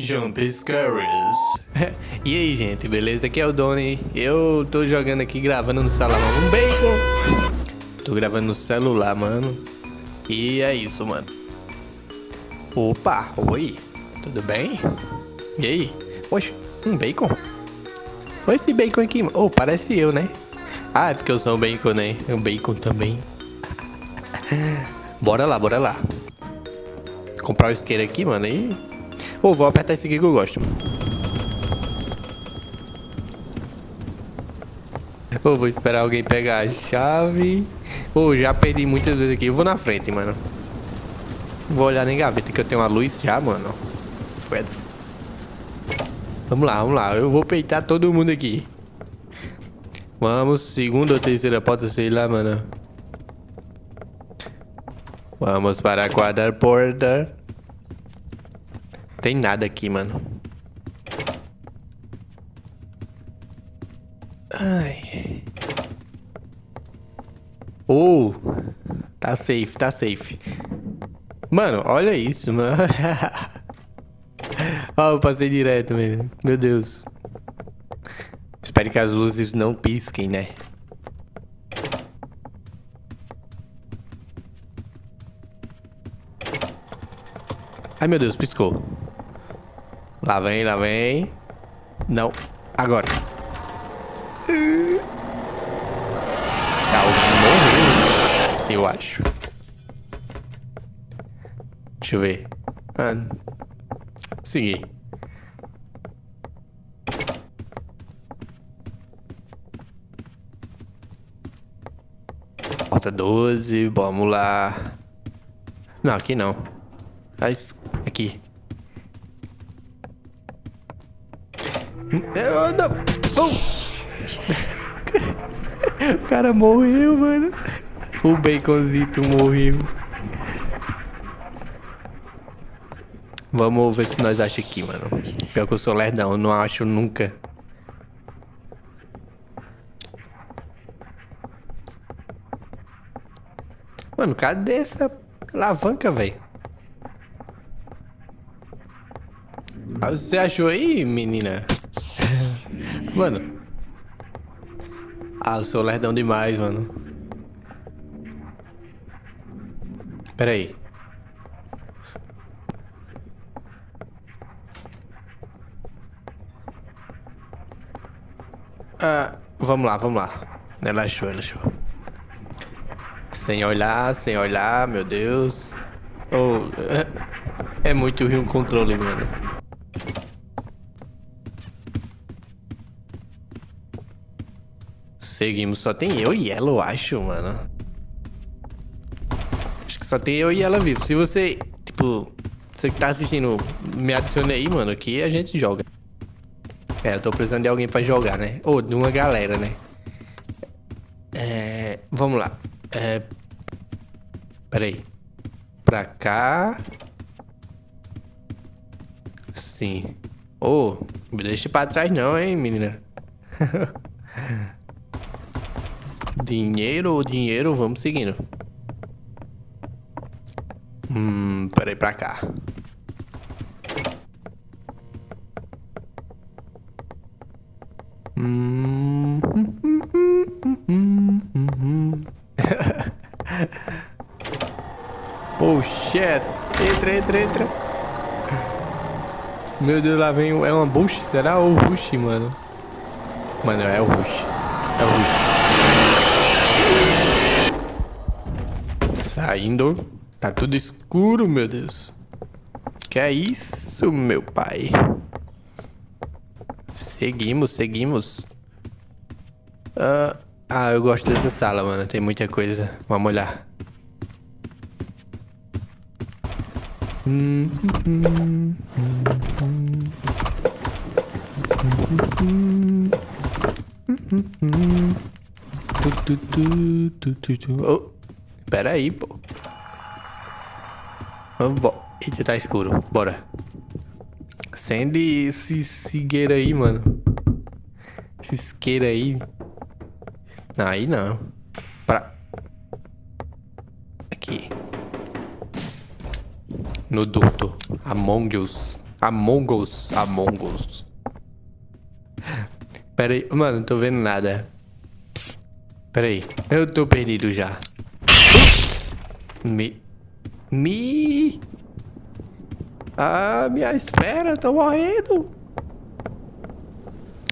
Jump Scares. e aí, gente, beleza? Aqui é o Doni. Eu tô jogando aqui, gravando no celular, um bacon. Tô gravando no celular, mano. E é isso, mano. Opa, oi. Tudo bem? E aí? Poxa, um bacon? Olha esse bacon aqui, mano. Oh, parece eu, né? Ah, é porque eu sou um bacon, né? Um bacon também. bora lá, bora lá. Comprar o isqueiro aqui, mano, e... Oh, vou apertar esse aqui que eu gosto. Oh, vou esperar alguém pegar a chave. Oh, já perdi muitas vezes aqui. Eu vou na frente, mano. Vou olhar nem gaveta que eu tenho uma luz já, mano. Foda-se. Vamos lá, vamos lá. Eu vou peitar todo mundo aqui. Vamos, segunda ou terceira porta, sei lá, mano. Vamos para a quarta porta. Tem nada aqui, mano. Ai. Oh, tá safe, tá safe. Mano, olha isso, mano. Ó, oh, eu passei direto, mesmo. Meu Deus. Espero que as luzes não pisquem, né? Ai, meu Deus, piscou. Lá vem, lá vem. Não. Agora. Alguém morreu. Eu acho. Deixa eu ver. Ah, seguir. Porta 12, vamos lá. Não, aqui não. Aqui. Não. Oh. o cara morreu, mano. O baconzito morreu. Vamos ver se nós achamos aqui, mano. Pior que eu sou lerdão, não acho nunca. Mano, cadê essa alavanca, velho? Ah, você achou aí, menina? Mano. Ah, eu sou lerdão demais, mano. Pera aí. Ah, vamos lá, vamos lá. Ela achou, ela achou. Sem olhar, sem olhar, meu Deus. Oh, é, é muito ruim o controle, mano. Seguimos, só tem eu e ela, eu acho, mano. Acho que só tem eu e ela vivo. Se você, tipo, você que tá assistindo, me adicione aí, mano, que a gente joga. É, eu tô precisando de alguém pra jogar, né? Ou de uma galera, né? É... Vamos lá. É... Pera aí. Pra cá. Sim. Oh, me deixe pra trás não, hein, menina. dinheiro, dinheiro, vamos seguindo. Hum, peraí pra cá. oh shit! Entra, entra, entra. Meu Deus, lá vem. É uma bush? Será o rush, mano? Mano, é o rush. É o rush. Saindo. Tá tudo escuro, meu Deus. Que é isso, meu pai? Seguimos, seguimos. Uh, ah, eu gosto dessa sala, mano. Tem muita coisa. Vamos olhar. Oh, pera aí, pô. Oh, Eita, tá escuro. Bora. Acende esse cigueira aí, mano. Esse isqueiro aí. Aí não. Pra... Aqui. No duto. Among Us. Among Us. Among Us. Pera aí. Mano, não tô vendo nada. Pera aí. Eu tô perdido já. Me... Me... Ah, minha espera, tô morrendo.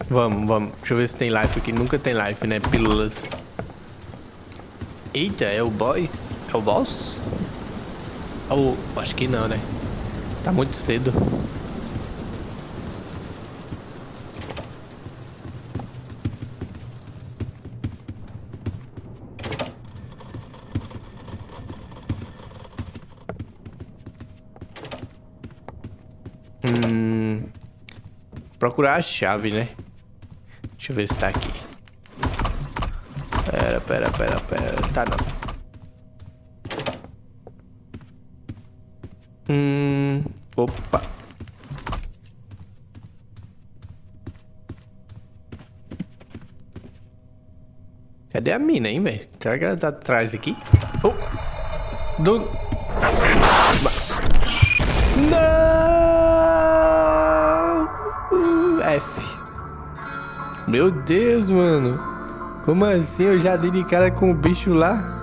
Vamos, vamos. Deixa eu ver se tem life aqui. Nunca tem life, né? Pílulas. Eita, é o boss? É o boss? Oh, acho que não, né? Tá muito cedo. Hum, procurar a chave, né? Deixa eu ver se tá aqui. Pera, pera, pera, pera. Tá não. Hum. Opa. Cadê a mina, hein, velho? Será que ela tá atrás aqui? Oh! Do... Não! F. Meu Deus, mano. Como assim? Eu já dei de cara com o bicho lá?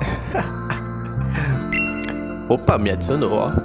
Opa, me adicionou, ó.